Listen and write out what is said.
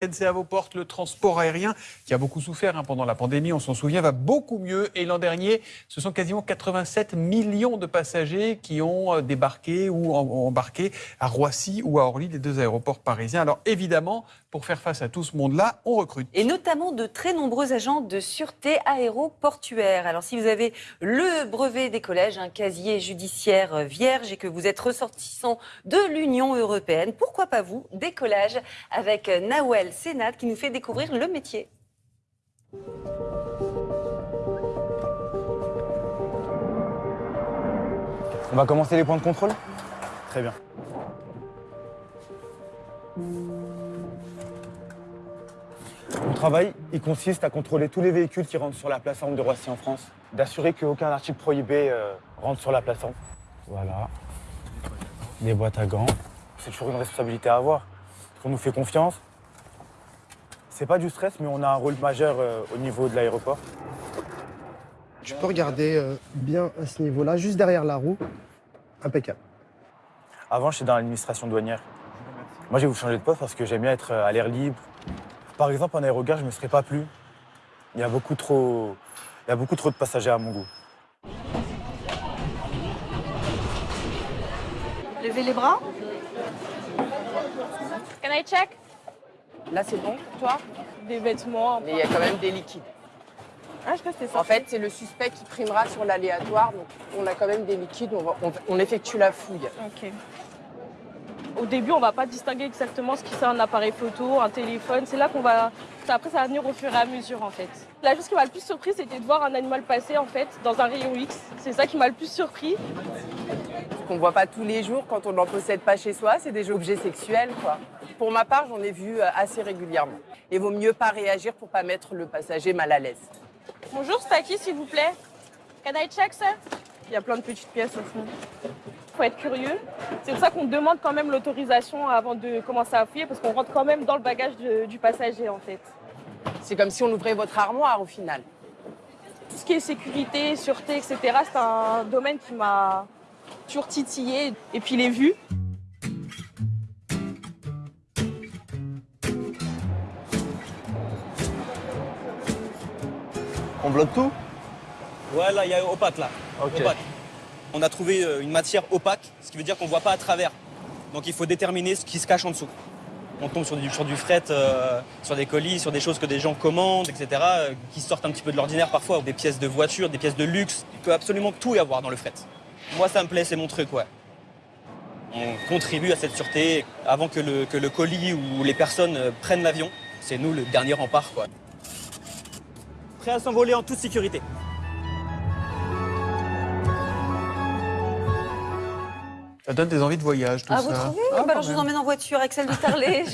C'est à vos portes, le transport aérien qui a beaucoup souffert hein, pendant la pandémie, on s'en souvient, va beaucoup mieux. Et l'an dernier, ce sont quasiment 87 millions de passagers qui ont euh, débarqué ou embarqué à Roissy ou à Orly, les deux aéroports parisiens. Alors évidemment, pour faire face à tout ce monde-là, on recrute. Et notamment de très nombreux agents de sûreté aéroportuaire. Alors si vous avez le brevet des collèges, un casier judiciaire vierge et que vous êtes ressortissant de l'Union européenne, pourquoi pas vous Décollage avec Nawel Sénat qui nous fait découvrir le métier. On va commencer les points de contrôle? Très bien. Mon travail, il consiste à contrôler tous les véhicules qui rentrent sur la plateforme de Roissy en France, d'assurer qu'aucun article prohibé euh, rentre sur la plateforme. Voilà. Des boîtes à gants. C'est toujours une responsabilité à avoir. On nous fait confiance. C'est pas du stress, mais on a un rôle majeur euh, au niveau de l'aéroport. Tu peux regarder euh, bien à ce niveau-là, juste derrière la roue. Impeccable. Avant, j'étais dans l'administration douanière. Moi, j'ai voulu changer de poste parce que j'aime bien être euh, à l'air libre. Par exemple, en aérogare, je ne me serais pas plu. Il y a beaucoup trop, il y a beaucoup trop de passagers à mon goût. Levez les bras. Can I check? Là, c'est bon, toi? Des vêtements. Mais il y a quand même des liquides. Ah, je crois que ça. En fait, c'est le suspect qui primera sur l'aléatoire. Donc, on a quand même des liquides. On, va- on- on effectue la fouille. Ok. Au début, on va pas distinguer exactement ce qui c'est un appareil photo, un téléphone. C'est là qu'on va. Après, ça va venir au fur et à mesure, en fait. La chose qui m'a le plus surpris, c'était de voir un animal passer, en fait, dans un rayon X. C'est ça qui m'a le plus surpris. Ce qu'on voit pas tous les jours quand on n'en possède pas chez soi, c'est des objets sexuels, quoi. Pour ma part, j'en ai vu euh, assez régulièrement. Et vaut mieux pas réagir pour pas mettre le passager mal à l'aise. Bonjour, qui, s'il vous plaît Can I check, sir? Il y a plein de petites pièces au fond. faut être curieux. C'est pour ça qu'on demande quand même l'autorisation avant de commencer à fouiller, parce qu'on rentre quand même dans le bagage de- du passager, en fait. C'est comme si on ouvrait votre armoire au final. Tout ce qui est sécurité, sûreté, etc., c'est un domaine qui m'a toujours titillé. Et puis les vues. On bloque tout? Ouais, là, il y a opaque, là. Opaque. On a trouvé euh, une matière opaque, ce qui veut dire qu'on ne voit pas à travers. Donc il faut déterminer ce qui se cache en dessous. On tombe sur du, sur du fret, euh, sur des colis, sur des choses que des gens commandent, etc., euh, qui sortent un petit peu de l'ordinaire parfois, des pièces de voiture, des pièces de luxe. Il peut absolument tout y avoir dans le fret. Moi, ça me plaît, c'est mon truc, ouais. On contribue à cette sûreté avant que le, que le colis ou les personnes prennent l'avion. C'est nous le dernier rempart, quoi. Prêt à s'envoler en toute sécurité. Ça donne des envies de voyage, tout Ah, ça. vous trouvez Ah, Bah quand Alors je vous emmène en voiture avec celle de Tarlet.